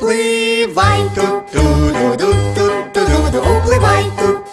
Oakley Vine, tu tu tu tu tu tu tu Oakley Vine, tu